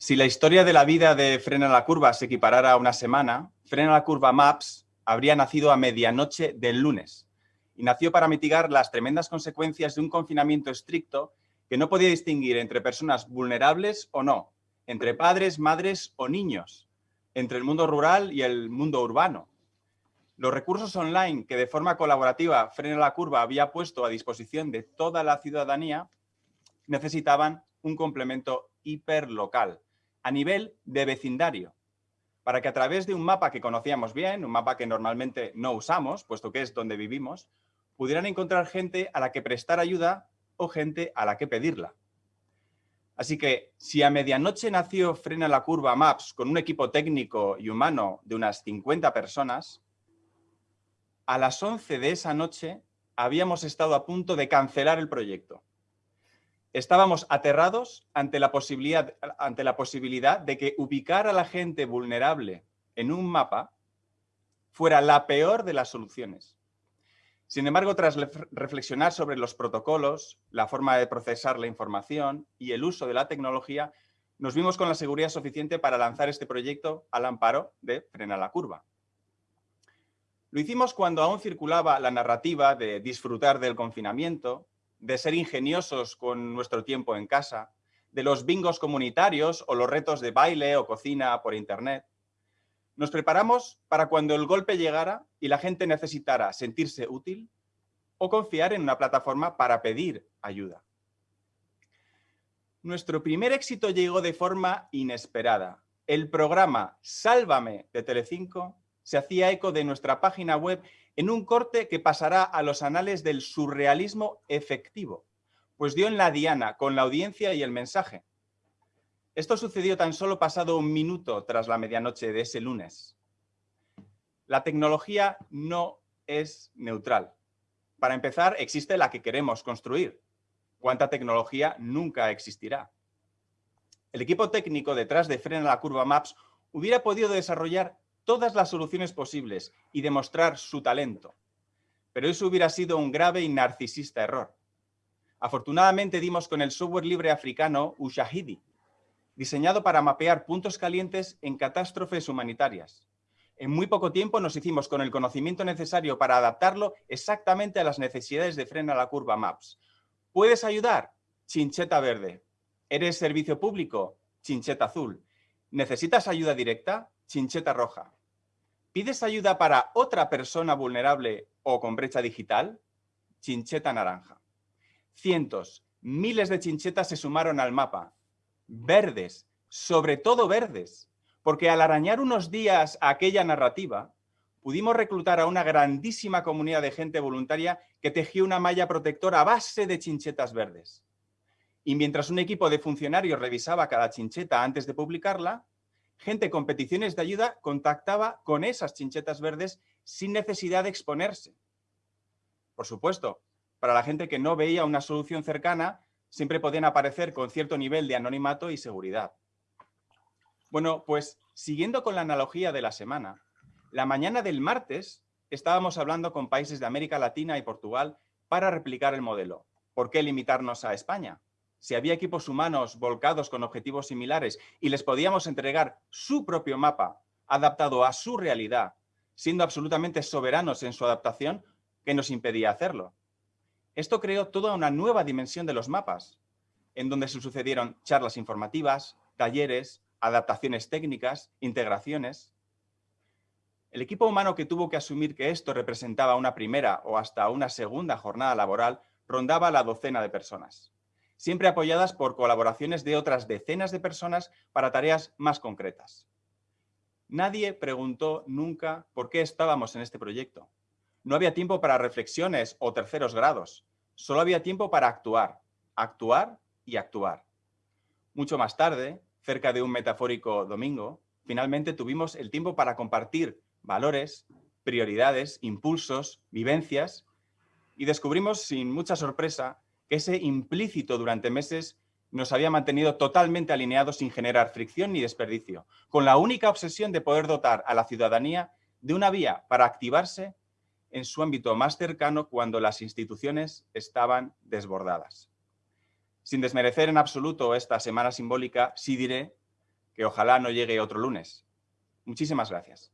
Si la historia de la vida de Frena la Curva se equiparara a una semana, Frena la Curva Maps habría nacido a medianoche del lunes y nació para mitigar las tremendas consecuencias de un confinamiento estricto que no podía distinguir entre personas vulnerables o no, entre padres, madres o niños, entre el mundo rural y el mundo urbano. Los recursos online que de forma colaborativa Frena la Curva había puesto a disposición de toda la ciudadanía necesitaban un complemento hiperlocal a nivel de vecindario, para que a través de un mapa que conocíamos bien, un mapa que normalmente no usamos, puesto que es donde vivimos, pudieran encontrar gente a la que prestar ayuda o gente a la que pedirla. Así que si a medianoche nació Frena la Curva Maps con un equipo técnico y humano de unas 50 personas, a las 11 de esa noche habíamos estado a punto de cancelar el proyecto. Estábamos aterrados ante la, posibilidad, ante la posibilidad de que ubicar a la gente vulnerable en un mapa fuera la peor de las soluciones. Sin embargo, tras reflexionar sobre los protocolos, la forma de procesar la información y el uso de la tecnología, nos vimos con la seguridad suficiente para lanzar este proyecto al amparo de Frena la Curva. Lo hicimos cuando aún circulaba la narrativa de disfrutar del confinamiento, de ser ingeniosos con nuestro tiempo en casa, de los bingos comunitarios o los retos de baile o cocina por internet. Nos preparamos para cuando el golpe llegara y la gente necesitara sentirse útil o confiar en una plataforma para pedir ayuda. Nuestro primer éxito llegó de forma inesperada. El programa Sálvame de Telecinco se hacía eco de nuestra página web en un corte que pasará a los anales del surrealismo efectivo, pues dio en la diana con la audiencia y el mensaje. Esto sucedió tan solo pasado un minuto tras la medianoche de ese lunes. La tecnología no es neutral. Para empezar, existe la que queremos construir. ¿Cuánta tecnología nunca existirá? El equipo técnico detrás de Frena la Curva Maps hubiera podido desarrollar todas las soluciones posibles y demostrar su talento. Pero eso hubiera sido un grave y narcisista error. Afortunadamente dimos con el software libre africano Ushahidi, diseñado para mapear puntos calientes en catástrofes humanitarias. En muy poco tiempo nos hicimos con el conocimiento necesario para adaptarlo exactamente a las necesidades de frena la curva MAPS. ¿Puedes ayudar? Chincheta verde. ¿Eres servicio público? Chincheta azul. ¿Necesitas ayuda directa? Chincheta roja. ¿Pides ayuda para otra persona vulnerable o con brecha digital? Chincheta naranja. Cientos, miles de chinchetas se sumaron al mapa. Verdes, sobre todo verdes, porque al arañar unos días aquella narrativa, pudimos reclutar a una grandísima comunidad de gente voluntaria que tejió una malla protectora a base de chinchetas verdes. Y mientras un equipo de funcionarios revisaba cada chincheta antes de publicarla, gente con peticiones de ayuda contactaba con esas chinchetas verdes sin necesidad de exponerse. Por supuesto, para la gente que no veía una solución cercana, siempre podían aparecer con cierto nivel de anonimato y seguridad. Bueno, pues siguiendo con la analogía de la semana, la mañana del martes estábamos hablando con países de América Latina y Portugal para replicar el modelo. ¿Por qué limitarnos a España? Si había equipos humanos volcados con objetivos similares y les podíamos entregar su propio mapa adaptado a su realidad, siendo absolutamente soberanos en su adaptación, ¿qué nos impedía hacerlo? Esto creó toda una nueva dimensión de los mapas, en donde se sucedieron charlas informativas, talleres, adaptaciones técnicas, integraciones. El equipo humano que tuvo que asumir que esto representaba una primera o hasta una segunda jornada laboral rondaba la docena de personas siempre apoyadas por colaboraciones de otras decenas de personas para tareas más concretas. Nadie preguntó nunca por qué estábamos en este proyecto. No había tiempo para reflexiones o terceros grados. Solo había tiempo para actuar, actuar y actuar. Mucho más tarde, cerca de un metafórico domingo, finalmente tuvimos el tiempo para compartir valores, prioridades, impulsos, vivencias y descubrimos sin mucha sorpresa que ese implícito durante meses nos había mantenido totalmente alineados sin generar fricción ni desperdicio, con la única obsesión de poder dotar a la ciudadanía de una vía para activarse en su ámbito más cercano cuando las instituciones estaban desbordadas. Sin desmerecer en absoluto esta semana simbólica, sí diré que ojalá no llegue otro lunes. Muchísimas gracias.